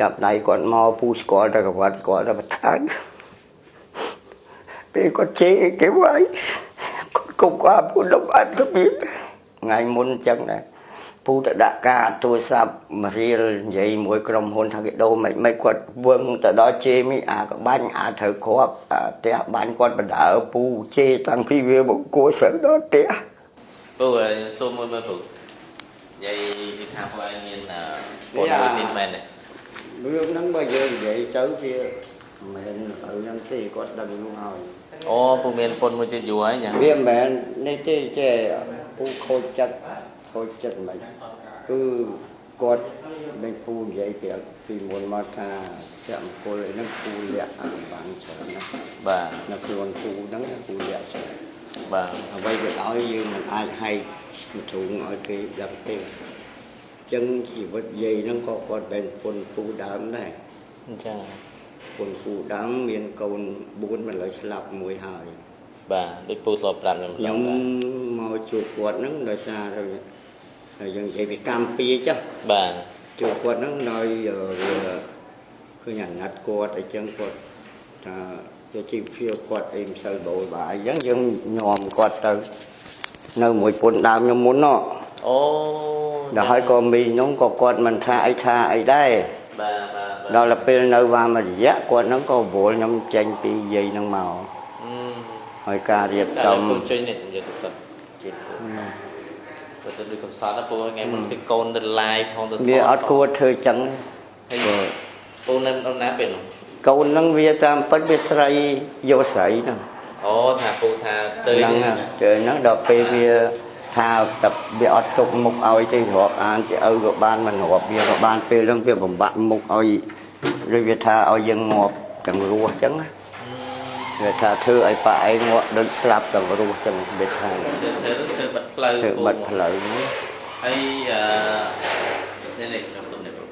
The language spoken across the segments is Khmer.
ចាប់ដៃគាត់មកពូស្គាល់តែកវត្តស្គាល់តែបន្តាច់ពេលគាត់ជេរគេវាយគាត់គប់គាត់ពូដុំអត់របៀបថ្ងៃមុនអញ្ចឹងដែរពូទៅដាក់ការទូរស័ព្ទមករៀលនិយាយមួយក្រុមហ៊ុនថាគេដូរមិនមិនគាត់វឹងទៅដល់ជេរមីអាក៏បាញ់អាត្រូវគ្រាប់អាផ្ទះបាញ់គាត់បដើពូជេរតាំងពីវាមកគួរស្រើដល់ផ្ទះពូហើយសូមមួយមើលពូនិយាយពីថាពូឯងមានអឺពលមួយទៀតមែនទេ រឿងហ្នឹងបើយើងនិយាយទៅវាមិនមែនទៅហ្នឹងទេគាត់ដឹងនោះហើយអូពូមានពលមួយទៀតយូរហើយញ៉ាវាមិនមែននេះទេចេះពូខូចចិត្តខូចចិត្តមិនគឺគាត់នឹងពូនិយាយពីពីមុនមកថាជាមង្គលអីហ្នឹងពូលាក់អាបានច្រើនណាស់បាទនៅខ្លួនពូហ្នឹងពូលាក់ច្រើនបាទអ្វីក៏ដោយយើងមិនអាចហែកមធុងឲ្យគេដឹងទេអញ្ចឹងជីវិតយាយហ្នឹងក៏គាត់បែនពុនពូដើមដែរអញ្ចឹងពុនពូដើមមានកូន4មិនលើស្លាប់មួយហើយបាទដូចពូស្លប្រាប់ខ្ញុំខ្ញុំមកជួបគាត់ហ្នឹងដោយសារទៅហើយយើងនិយាយពីកម្មពីចុះបាទជួបគាត់ហ្នឹងដោយអឺវាឃើញអាណិតគាត់អីចឹងគាត់ថាជាជីវភាពគាត់អីមិនសូវបូរបាយអញ្ចឹងយើងញោមគាត់ទៅនៅមួយពុនដើមខ្ញុំមុនណោះអូ ដល់ហើយក៏មីខ្ញុំក៏គាត់មិនថាអីថាអីដែរបាទបាទបាទដល់ទៅពេលនៅវ៉ាមួយរយៈគាត់ហ្នឹងក៏វល់ខ្ញុំចេញពីយាយហ្នឹងមកអឺហើយការរៀបតែចំពូជួយនេះនិយាយទៅសិនជួយពូទៅទៅដូចកំសត់ណាពូថ្ងៃមុនទៅកូនទៅ live ផងទៅវាអត់គួរធ្វើចឹងហើយពូនៅដំណាពេលនោះកូនហ្នឹងវាតាមពិតវាស្រីយកស្រីហ្នឹងអូថាពូថាទៅហ្នឹងហើយទៅហ្នឹងដល់ពេលវា ថាតែវាអត់ទុកមុខឲ្យទេរាប់អានជាឪក៏បានមិនរាប់វាក៏បានពេលហ្នឹងវាបំបាក់មុខឲ្យឬវាថាឲ្យយើងងាប់ទាំងរស់ចឹងណាវាថាធ្វើឲ្យប៉ាឯងងាប់ដូចស្លាប់ទាំងរស់ចឹងវាថាទៅទៅធ្វើបាត់ផ្លូវធ្វើបាត់ផ្លូវនេះហើយអឺនេះនេះខ្ញុំទុំនេះពូ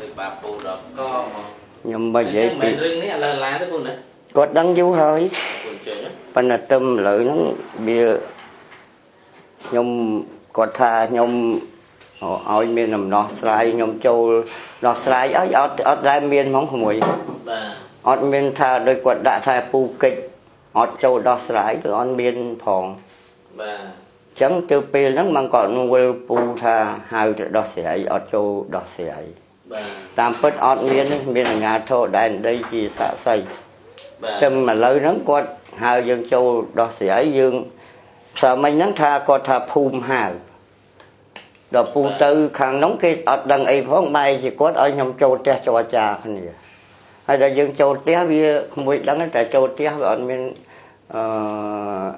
ទៅបាពូដល់កមកខ្ញុំមកនិយាយពីមិនរឿងនេះឥឡូវឡាទៅពូណាគាត់ដឹងយូរហើយពូជើញប៉ុន្តែទឹមឥឡូវហ្នឹងវា ខ្ញុំគាត់ថាខ្ញុំឲ្យមានដំណោះស្រាយខ្ញុំចូលដោះស្រាយឲ្យអត់អត់ដែលមានហ្មងក្មួយបាទអត់មានថាដូចគាត់ដាក់ថាពូកិច្ចអត់ចូលដោះស្រាយគឺអត់មានផងបាទអញ្ចឹងទៅពេលហ្នឹងมันក៏វិលពូថាហៅទៅដោះស្រាយអត់ចូលដោះស្រាយបាទតាមពិតអត់មានទេមានអាជ្ញាធរដែនដីជាស័ក្តិសិទ្ធិបាទតែឥឡូវហ្នឹងគាត់ហៅយើងចូលដោះស្រាយយើងផ្សារមិញហ្នឹងថាគាត់ថាភូមិហៅដល់ពូទៅខាងនោះគេអត់ដឹងអីផងបែរជាគាត់ឲ្យខ្ញុំចូលផ្ទះចរចាគ្នាហើយដល់យើងចូលផ្ទះវាក្មួយដឹងតែចូលផ្ទះវាអត់មានអឺ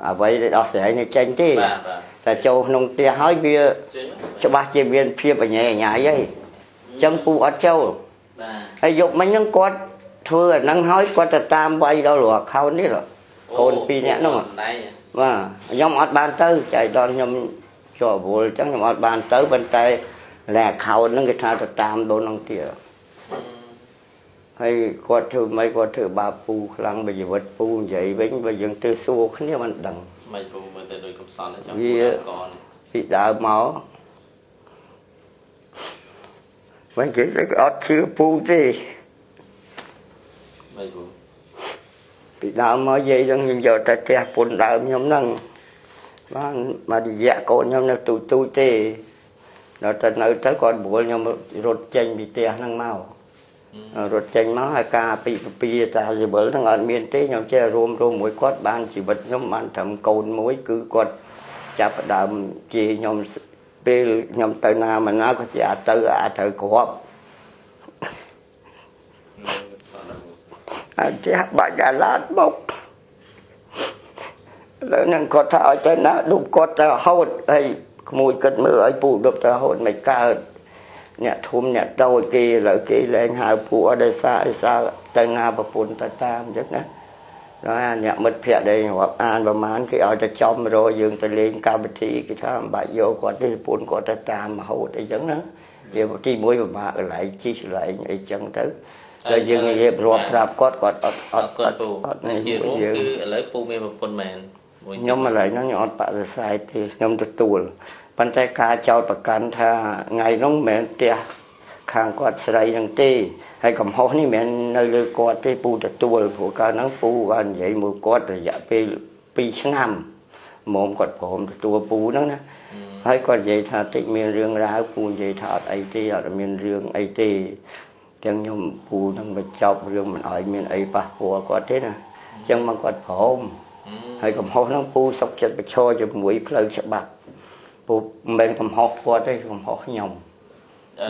អ្វីដែលដោះស្រាយនៅចេញទេបាទបាទតែចូលក្នុងផ្ទះហើយវាជើញច្បាស់ជាមានភាពអញ្ញែអញ្ញៃហើយអញ្ចឹងពូអត់ចូលបាទហើយយកមិញហ្នឹងគាត់ធ្វើអាហ្នឹងហើយគាត់ទៅតាមវាយដល់រក account នេះហ៎ កូនពីរនាក់ហ្នឹងដៃបាទខ្ញុំអត់បានទៅចៃដល់ខ្ញុំជាប់រវល់អញ្ចឹងខ្ញុំអត់បានទៅប៉ុន្តែលែ account ហ្នឹងគេថាទៅតាមដូនហ្នឹងទៀតហើយគាត់ធ្វើមិនគាត់ធ្វើបាបពូខ្លាំងបើជីវិតពូនិយាយវិញបើយើងទៅសួរគ្នាមិនដឹងមិនពូមើលទៅដូចកំសត់ចាំវាពូកនពីដើមមកមិនគេទៅអត់ជឿពូទេមិនពូ ពីដើមមកយាយហ្នឹងខ្ញុំយកតែផ្ទះពុនដើមខ្ញុំហ្នឹងបានមករយៈកូនខ្ញុំនៅទូចទូចទេដល់តែនៅទៅគាត់បួលខ្ញុំរត់ចេញពីផ្ទះហ្នឹងមករត់ចេញមកហើយការពីពពីតាយវលហ្នឹងអត់មានទេខ្ញុំចេះរួមរួមមួយគាត់បានជីវិតខ្ញុំបានត្រឹមកូនមួយគឺគាត់ចាប់ផ្ដើមជាខ្ញុំពេលខ្ញុំទៅណាមកណាក៏ជាអាចទៅអាចត្រូវគ្រាប់ ហើយចេះបាច់អាឡាតមកលើនឹងគាត់ថាឲ្យទៅណាដុំគាត់ទៅរហូតហើយក្មួយគិតមើលឲ្យពូដុបទៅរហូតមិនកើតអ្នកធំអ្នកតូចគេឥឡូវគេលែងហៅពូអត់ដោយសារអីសារទៅណាប្រពន្ធទៅតាមអញ្ចឹងណាដល់អាអ្នកមិត្តភក្តិដែលរាប់អានប្រហែលគេឲ្យទៅចំរកយើងទៅលេងកម្មវិធីគេថាមិនបាច់យកគាត់ទេប្រពន្ធគាត់ទៅតាមរហូតអីចឹងណាវាទីមួយពិបាកកន្លែងជីកន្លែងអីចឹងទៅ ហើយយើងរៀបរាប់ប្រាប់គាត់គាត់អត់អអត់ត់គាត់ពូអត់នេះជារួមយើងគឺឥឡូវពូមានប្រពន្ធមែនមួយខ្ញុំឥឡូវហ្នឹងខ្ញុំអត់បដិសេធទេខ្ញុំទទួលប៉ុន្តែការចោតប្រកាន់ថាថ្ងៃហ្នឹងមិនមែនផ្ទះខាងគាត់ស្រីនឹងទេហើយកំហុសនេះមិនមែននៅលើគាត់ទេពូទទួលព្រោះកាលហ្នឹងពូបាននិយាយមួយគាត់រយៈពេល2ឆ្នាំមុំគាត់ព្រមទទួលពូហ្នឹងណាហើយគាត់និយាយថាតិចមានរឿងរ៉ាវពូនិយាយថាអត់អីទេអត់មានរឿងអីទេ ទាំងខ្ញុំពូនឹងបញ្ចប់រឿងមិនឲ្យមានអីប៉ះពាល់គាត់ទេណាអញ្ចឹងមកគាត់ព្រមហើយកំហុសហ្នឹងពូសុកចិត្តបញ្ឈរជាមួយផ្លូវច្បាប់ពូមិនមែនកំហុសគាត់ទេកំហុសខ្ញុំ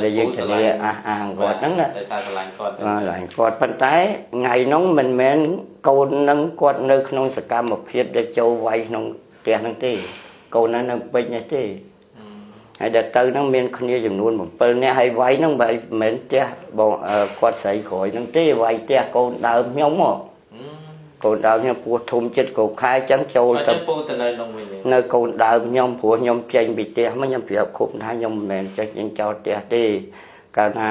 ដែលយើងធានាអះអាងគាត់ហ្នឹងណាតែសារឆ្លាញ់គាត់បាទឡើងគាត់ប៉ុន្តែថ្ងៃហ្នឹងមិនមែនកូននឹងគាត់នៅក្នុងសកម្មភាពដែលចូលវាយក្នុងផ្ទះហ្នឹងទេកូនហ្នឹងនៅពេជ្រនេះទេ ហើយដែលទៅហ្នឹងមានគ្នាចំនួន7នាក់ហើយវាយហ្នឹងបើមិនមែនផ្ទះបងអឺគាត់ស្រីក្រោយហ្នឹងទេវាយផ្ទះកូនដើមខ្ញុំហ៎កូនដើមខ្ញុំពោះធំចិត្តកោខែអញ្ចឹងចូលអត់ទៅទៅពូទៅនៅក្នុងវិញទេនៅកូនដើមខ្ញុំព្រោះខ្ញុំចេញពីផ្ទះមកខ្ញុំប្រាប់គ្រប់ថាខ្ញុំមិនមែនចេះចេញចោលផ្ទះទេកាលណា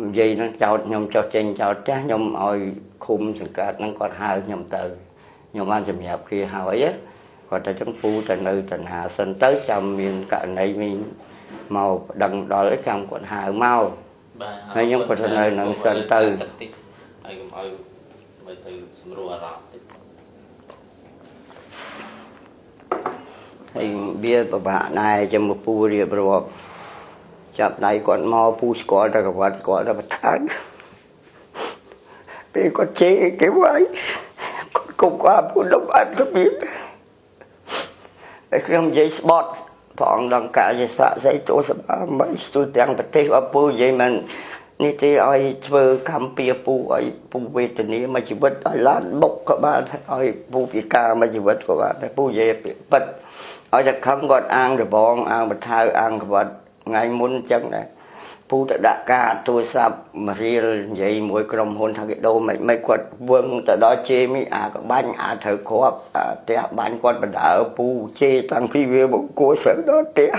និយាយហ្នឹងចោលខ្ញុំចោលចេញចោលផ្ទះខ្ញុំឲ្យឃុំសង្កាត់ហ្នឹងគាត់ហៅខ្ញុំទៅខ្ញុំបានសម្រាប់គេហើយណា គាត់តែចឹងពូទៅនៅតណ្ហាសិនទៅចាំមានករណីមានមកប្តឹងដល់ចាំគាត់ហៅមកបាទហើយខ្ញុំក៏ទៅនៅនឹងសិនទៅហើយកុំឲ្យមើលទៅស្រួលអារម្មណ៍តិចហើយវាពិបាកដែរចាំមកពូរៀបរាប់ចាប់ដៃគាត់មកពូស្គាល់តែគាត់ស្គាល់តែបឋានពេលគាត់ជេរគេវាយគាត់គុំគាត់ពូលំអត់របៀប តែខ្ញុំនិយាយស្បត់ព្រះអង្គដង្កាយស័កស្អីទោសបាមិនស្ទូទាំងប្រទេសអពូនិយាយមិននេះទេឲ្យធ្វើកម្មពៀពូឲ្យពូវេទនាមួយជីវិតឲ្យឡានបុកក៏បានឲ្យពូពិការមួយជីវិតក៏បានតែពូនិយាយពាក្យពិតឲ្យតែខំគាត់អាងរបងអាងបថៅអាងក្បត់ថ្ងៃមុនអញ្ចឹងដែរ ពូទៅដាក់ការទូរស័ព្ទមករៀលនិយាយមួយក្រុមហ៊ុនថាគេដូរមិនមិនគាត់វឹងទៅដល់ជេមីអាក៏បាញ់អាត្រូវគ្រាប់អាផ្ទះបាញ់គាត់បណ្ដើពូជេតាំងពីវាមកគួរសិនដល់ផ្ទះ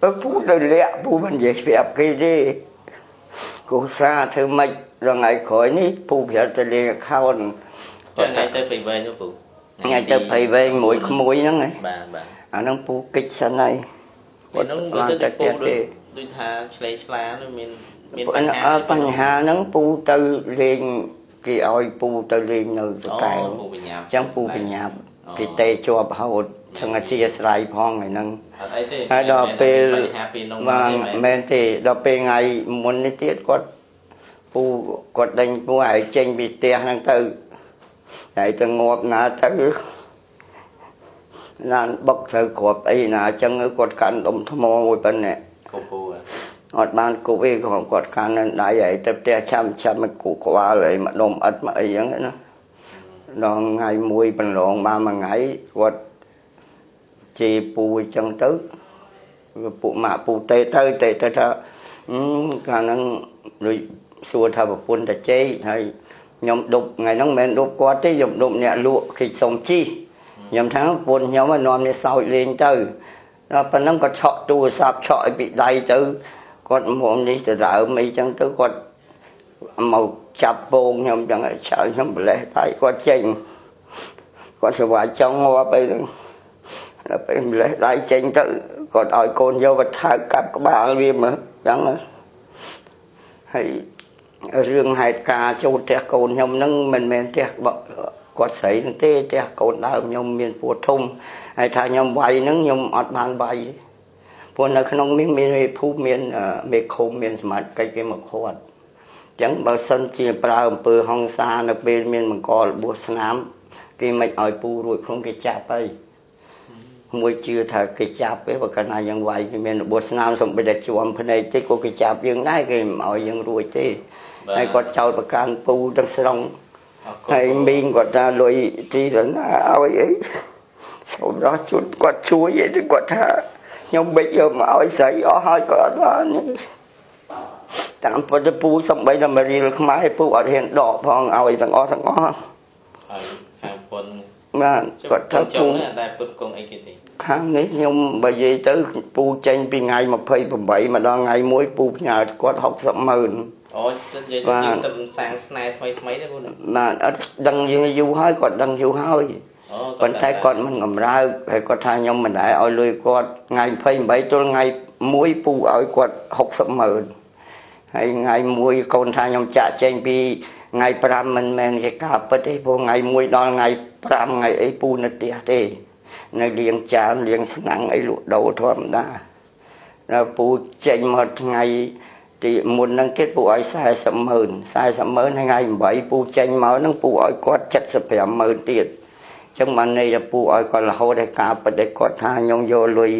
បើពូទៅលាក់ពូមិននិយាយប្រាប់គេទេគូសាធ្វើម៉េចរងថ្ងៃក្រោយនេះពូប្រាប់ទៅលេង account ចុះថ្ងៃទៅពីវែងនោះពូថ្ងៃទៅភ័យវែងមួយក្មួយហ្នឹងឯងបាទបាទអាហ្នឹងពូកិច្ចសិនហើយពេលនោះបាដូចនទៅតែពូផ្ទះដូចទេ ដូចថាឆ្លេឆ្លានោះមានមានអឺអឺបញ្ហាហ្នឹងពូទៅលេងគេឲ្យពូទៅលេងនៅសអូកែវពូបញ្ញាប់អញ្ចឹងពូបញ្ញាប់គេទេជាប់ហូតថឹងអធិស្ឋានផងថ្ងៃហ្នឹងអត់អីទេហើយដល់ពេលបញ្ហាពីនំបាទទេមែនទេដល់ពេលថ្ងៃមុននេះទៀតគាត់ពូគាត់ដេញពូឲ្យចេញពីផ្ទះហ្នឹងទៅហើយទៅងាប់ណាទៅណានបុកទៅគ្រាប់អីណាអញ្ចឹងគាត់កាន់ដុំថ្មមួយប៉ុណ្ណេះគូពូហ៎ អត់បានគប់អីក៏គាត់កាន់នៅដៃហើយទៅផ្ទះឆាំឆាំមកគូក្បាលហើយមកដុំអិតមកអីចឹងណាដល់ថ្ងៃមួយបន្លងបានមួយថ្ងៃគាត់ជេរពូអញ្ចឹងទៅវាពួកម៉ាក់ពូទេទៅទេទៅថាអឺកាលហ្នឹងដូចសួរថាប្រពន្ធតាជេរហើយខ្ញុំដប់ថ្ងៃហ្នឹងមិនមែនដប់គាត់ទេខ្ញុំដប់អ្នកលក់គេសុំជីខ្ញុំថាប្រពន្ធខ្ញុំឲ្យនាំនេះសោចលេងទៅដល់ប៉ុណ្ណឹងគាត់ឆក់ទូរស័ព្ទឆក់ឲ្យពីដៃទៅ គាត់មុំនេះទៅដើមអីចឹងទៅគាត់មកចាប់ពងខ្ញុំចឹងឲ្យឆៅខ្ញុំប្រលេះដៃគាត់ចេញគាត់ស្វាយចង់ងាប់អីហ្នឹងដល់ពេលម្លេះដៃចេញទៅគាត់ឲ្យកូនយកវត្ថុកាប់ក្បាលវាមើលចឹងហើយរឿងហេតុការណ៍ចូលផ្ទះកូនខ្ញុំហ្នឹងមិនមែនផ្ទះគាត់ស្រីហ្នឹងទេផ្ទះកូនដើមខ្ញុំមានពួរធំហើយថាខ្ញុំវាយហ្នឹងខ្ញុំអត់បានវាយ ព្រោះនៅក្នុងនេះមានមេភូមិមានមេឃុំមានសមាជិកគេមកខាត់អញ្ចឹងបើសិនជាប្រើអំពើហិង្សានៅពេលមានបង្ករបួសស្នាមគេមិនឲ្យពូរួចខ្លួនគេចាប់ហើយមួយជឿថាគេចាប់ទេបើកាលណាយើងវាយគេមានរបួសស្នាមសំបីតែជួមភ្នែកតិចក៏គេចាប់យើងដែរគេមិនឲ្យយើងរួចទេហើយគាត់ចោតប្រកាន់ពូទាំងស្រុងហើយមីងគាត់ថាលុយទីទៅណាឲ្យអីសូមរស់ជូនគាត់ជួយអីទៅគាត់ថា ខ្ញុំបិចយកមកឲ្យស្រីអស់ហើយគាត់អត់បានទេតាមពុទ្ធពូសំបីតែមករៀលខ្មែរពូអត់ហ៊ានដកផងឲ្យទាំងអស់ទាំងអស់ហើយខាងពុនបាទគាត់ថាចុពូងនេះតែពុតគង់អីគេទេខាងនេះខ្ញុំបើនិយាយទៅពូចេញពីថ្ងៃ28មកដល់ថ្ងៃ1ពូផ្ញើគាត់60ម៉ឺនអូទៅនិយាយបាទយើងទៅសាងស្នេហ៍ថ្មីថ្មីទេពូណាបាទអត់ដឹងយើងយូរហើយគាត់ដឹងយូរហើយហអូ ប៉ុន្តែគាត់មិនកំរើកហើយគាត់ថាខ្ញុំមិនដែរឲ្យលុយគាត់ថ្ងៃ28ទល់ថ្ងៃ1ពូឲ្យគាត់60ម៉ឺនហើយថ្ងៃ1កូនថាខ្ញុំចាក់ចេញពីថ្ងៃ5មិនមែនជាការពិតទេព្រោះថ្ងៃ1ដល់ថ្ងៃ5ថ្ងៃអីពូនៅផ្ទះទេនៅលៀងចានលៀងឆ្នាំងអីលក់ដូរធម្មតាដល់ពូចេញមកថ្ងៃទីមុនហ្នឹងគេពូឲ្យ40ម៉ឺន40ម៉ឺនថ្ងៃ8ពូចេញមកហ្នឹងពូឲ្យគាត់75ម៉ឺនទៀត ចឹងបានន័យថាពូឲ្យគាត់រហូតដល់ការពិតដែលគាត់ថាខ្ញុំយកលុយ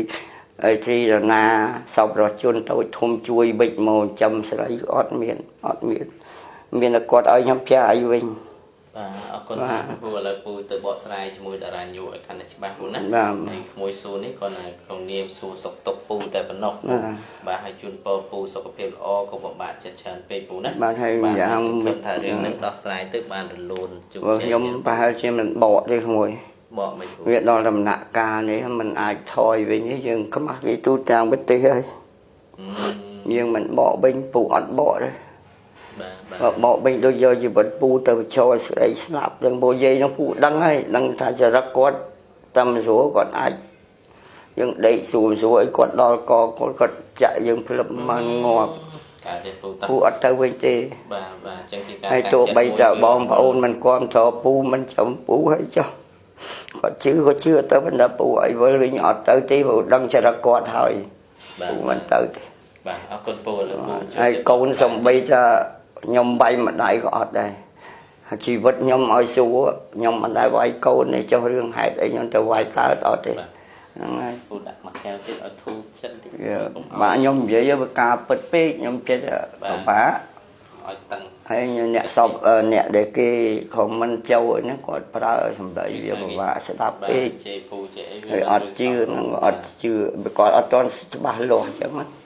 អីទីរណាសពរស់ជនតូចធំជួយវិចមកចាំស្រីអត់មានអត់មាន មានតែគាត់ឲ្យខ្ញុំចាយវិញ បាទអរគុណបាទពូឥឡូវពូទៅបកស្រាយជាមួយតារាញូឲ្យកាន់តែច្បាស់ពូណាបាទហើយក្មួយសួរនេះគាត់នៅក្នុងនាមសួរសុខទុក្ខពូតែប៉ុណ្ណោះបាទបាទហើយជូនពរពូសុខភាពល្អកុំពិបាកចិត្តច្រើនពេកពូណាបាទហើយម្យ៉ាងខ្ញុំថារឿងនេះដោះស្រាយទៅបានរលូនជោគព្រោះជ័យខ្ញុំប្រហែលជាមិនបកទេក្មួយបកមិនពូវាដល់ដំណាក់កាលនេះมันអាចថយវិញទេយើងខ្មាស់គេទូទាំងប្រទេសហើយអឺយើងមិនបកវិញពូអត់បកទេ បាទបាទបើបកវិញដូចយកជីវិតពូទៅបញ្ចូលស្រីស្លាប់ទាំងពូយាយនឹងពូដឹងហើយដឹងថាចរិតគាត់តាមស្រួលគាត់អាចយើងដេកស្រួលស្រួលអីគាត់ដល់កគាត់គាត់ចាក់យើងភ្លឹបមកងាប់ការទេពូតាពូអត់ទៅវិញទេបាទបាទអញ្ចឹងគឺការហើយទោះបីតែបងប្អូនមិនគាំទ្រពូមិនចំពូហើយចុះគាត់ជឿគាត់ជឿទៅប៉ុន្តែពូឲ្យវិលវិញអត់ទៅទេពូដឹងចរិតគាត់ហើយបាទពូមិនទៅទេបាទអរគុណពូឥឡូវពូជួយហើយកូនសំបីថា ខ្ញុំវាយម្ដាយក៏អត់ដែរហើយជីវិតខ្ញុំឲ្យសួរខ្ញុំមិនដែរវាយកូនទេចុះរឿងហេតុអីខ្ញុំទៅវាយកើតអត់ទេហ្នឹងហើយពូដាក់មួយកែវទៀតឲ្យធូរចិត្តតិចវាបាទខ្ញុំនិយាយវាការពិតពេកខ្ញុំចិត្តពិបាកឲ្យតឹងហើយអ្នកសពអឺអ្នកដែលគេខមមិនចូលហ្នឹងគាត់ប្រើសម្ដីវាពិបាកស្ដាប់បាទពេកជេរពូជេរអីហើយអត់ជឿហ្នឹងអត់ជឿគាត់អត់ទាន់ច្បាស់លាស់អញ្ចឹងណា